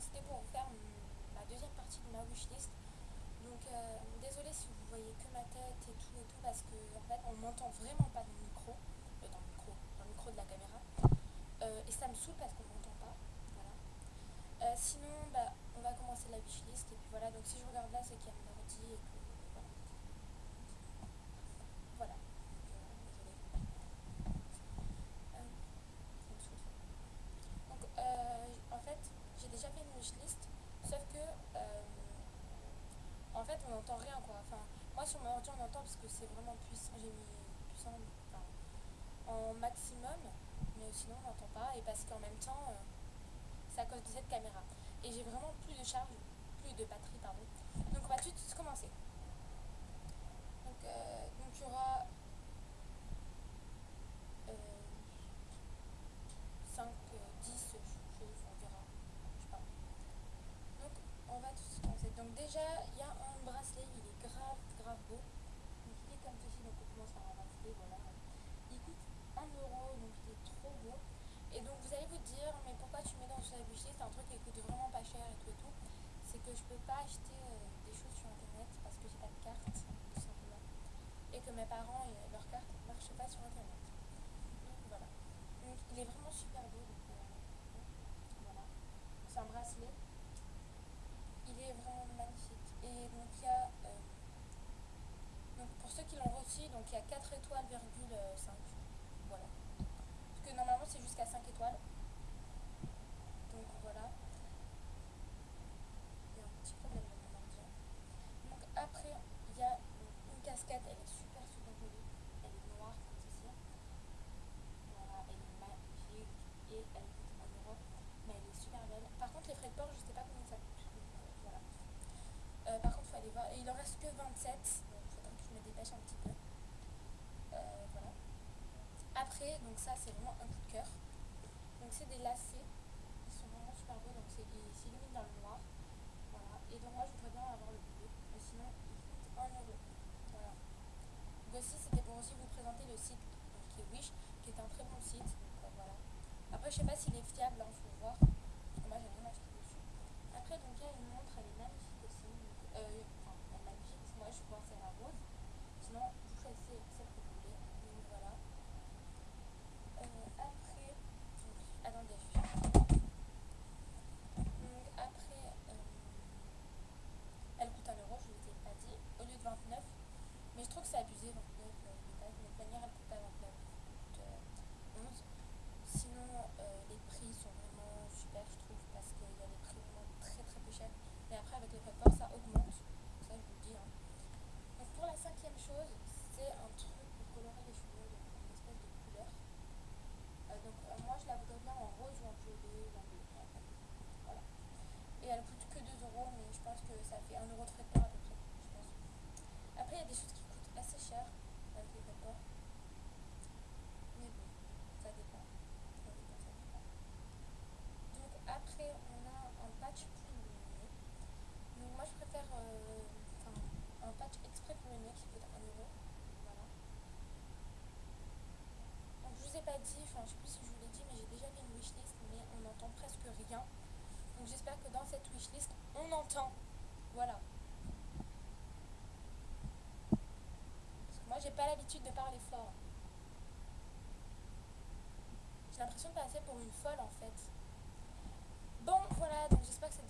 c'était pour vous faire ma deuxième partie de ma wishlist. Donc euh, désolé si vous voyez que ma tête et tout et tout parce que en fait on m'entend vraiment pas dans le micro, euh, dans le micro, dans le micro de la caméra. et ça me saoule parce qu'on m'entend pas. Voilà. sinon bah, on va commencer la wishlist et puis voilà donc si je regarde là c'est qu'il y a mon ordi et que on n'entend rien quoi. Enfin, moi sur mon ordi on entend parce que c'est vraiment puissant, j'ai mis puissant en maximum, mais sinon on n'entend pas et parce qu'en même temps euh, c'est à cause de cette caméra. Et j'ai vraiment plus de charge, plus de batterie pardon. Donc on va tout de suite commencer. Donc, euh, donc il y aura euh, 5, 10 choses, on verra. Je sais pas. Donc on va tout de suite commencer. Donc déjà il y a un bracelet, il est grave, grave beau. Donc il est comme ceci, donc on commence par un bracelet, voilà. Il coûte 1 euro, donc il est trop beau. Et donc vous allez vous dire, mais pourquoi tu mets dans ce bûcher C'est un truc qui coûte vraiment pas cher et tout et tout. C'est que je peux pas acheter euh, des choses sur internet parce que j'ai pas de carte, tout simplement. Et que mes parents, et leur carte ne marche pas sur internet. Voilà. Donc il est vraiment super beau. Donc, euh, voilà. C'est un bracelet. Il est vraiment magnifique. Et donc il y a, euh, donc pour ceux qui l'ont reçu, donc il y a 4 étoiles, 5. Voilà. Parce que normalement c'est jusqu'à 5 étoiles. Donc voilà. Il y a un petit problème de mon ordi. Donc après, il y a une casquette, elle est super super jolie. Elle est noire comme ceci. Voilà, elle est magique et elle coûte 1 euro. Mais elle est super belle. Par contre les frais de port, je sais pas combien ça coûte. Euh, par contre, faut aller voir. Il en reste que 27, donc faudra que je me dépêche un petit peu. Euh, voilà. Après, donc ça, c'est vraiment un coup de cœur. Donc c'est des lacets. Ils sont vraiment super beaux, donc c'est s'illuminent dans le noir. Voilà. Et donc moi, je voudrais bien avoir le bleu. Mais sinon, ils coûtent 1 euro. Voilà. Donc aussi, c'était pour aussi vous présenter le site qui est Wish, qui est un très bon site. Euh, voilà. Après, je sais pas s'il est fiable, il hein, faut voir. Parce que moi, j'ai rien acheté dessus. Après, donc il y a une montre, elle est magnifique euh, enfin, elle m'a dit, moi je pensais à rose. Sinon, vous choisissez celle que vous voulez. Donc voilà. Euh, après, donc, attendez, je suis Donc après, euh, elle coûte 1 euro, je ne vous ai pas dit, au lieu de 29. Mais je trouve que c'est abusé, 29. Euh, de toute manière, elle coûte pas 29, elle coûte 11. Sinon, les prix sont vraiment super, je trouve, parce qu'il y a des prix vraiment très très peu chers. Mais après, avec les frais de ça augmente. Ça, je vous le dis. Hein. Donc, pour la cinquième chose, c'est un truc pour colorer les cheveux, donc une espèce de couleur. Euh, donc, euh, moi, je la voudrais bien en rose ou en violet ou en bleu. Voilà. Et elle coûte que 2 euros, mais je pense que ça fait 1 euro de frais de port à peu près. Je pense. Après, il y a des choses qui coûtent assez cher avec les port. Mais bon, ça dépend. Donc, après, on a un patch pour donc moi je préfère euh, un patch exprès pour le nez qui coûte 1 euro. Voilà. Donc je vous ai pas dit, enfin je sais plus si je vous l'ai dit, mais j'ai déjà fait une wishlist, mais on n'entend presque rien. Donc j'espère que dans cette wishlist, on entend. Voilà. de parler fort. J'ai l'impression de passer pour une folle en fait. Bon, voilà, donc j'espère que cette